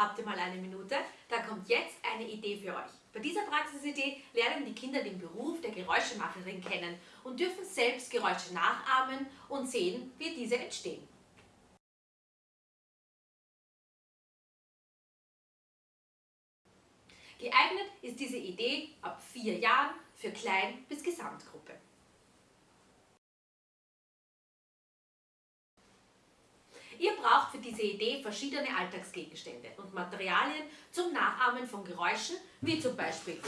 Habt ihr mal eine Minute? Da kommt jetzt eine Idee für euch. Bei dieser Praxisidee lernen die Kinder den Beruf der Geräuschemacherin kennen und dürfen selbst Geräusche nachahmen und sehen, wie diese entstehen. Geeignet ist diese Idee ab vier Jahren für Klein- bis Gesamtgruppe. Ihr braucht für diese Idee verschiedene Alltagsgegenstände und Materialien zum Nachahmen von Geräuschen, wie zum Beispiel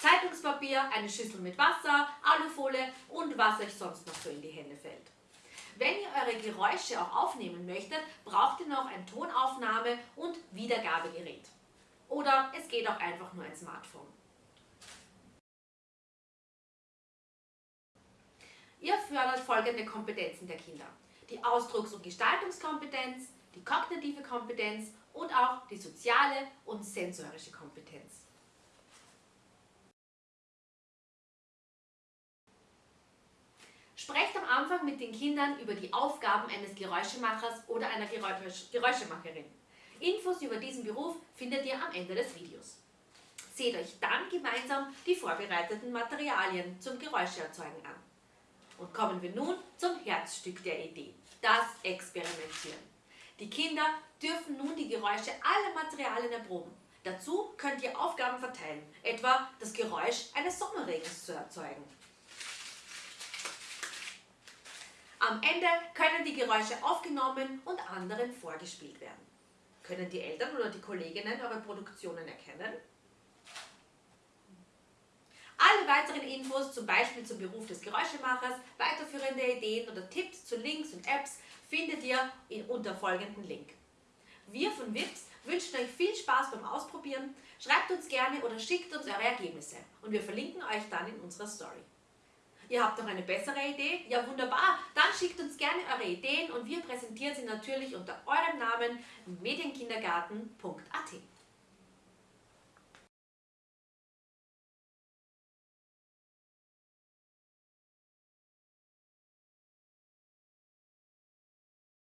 Zeitungspapier, eine Schüssel mit Wasser, Alufolie und was euch sonst noch so in die Hände fällt. Wenn ihr eure Geräusche auch aufnehmen möchtet, braucht ihr noch ein Tonaufnahme- und Wiedergabegerät. Oder es geht auch einfach nur ein Smartphone. Ihr fördert folgende Kompetenzen der Kinder. Die Ausdrucks- und Gestaltungskompetenz, die kognitive Kompetenz und auch die soziale und sensorische Kompetenz. Sprecht am Anfang mit den Kindern über die Aufgaben eines Geräuschemachers oder einer Geräuschemacherin. Infos über diesen Beruf findet ihr am Ende des Videos. Seht euch dann gemeinsam die vorbereiteten Materialien zum Geräuscheerzeugen an. Und kommen wir nun zum Herzstück der Idee, das Experimentieren. Die Kinder dürfen nun die Geräusche aller Materialien erproben. Dazu könnt ihr Aufgaben verteilen, etwa das Geräusch eines Sommerregens zu erzeugen. Am Ende können die Geräusche aufgenommen und anderen vorgespielt werden. Können die Eltern oder die Kolleginnen eure Produktionen erkennen? Alle weiteren Infos, zum Beispiel zum Beruf des Geräuschemachers, weiterführende Ideen oder Tipps zu Links und Apps findet ihr unter folgenden Link. Wir von WIPS wünschen euch viel Spaß beim Ausprobieren. Schreibt uns gerne oder schickt uns eure Ergebnisse und wir verlinken euch dann in unserer Story. Ihr habt noch eine bessere Idee? Ja wunderbar, dann schickt uns gerne eure Ideen und wir präsentieren sie natürlich unter eurem Namen medienkindergarten.at.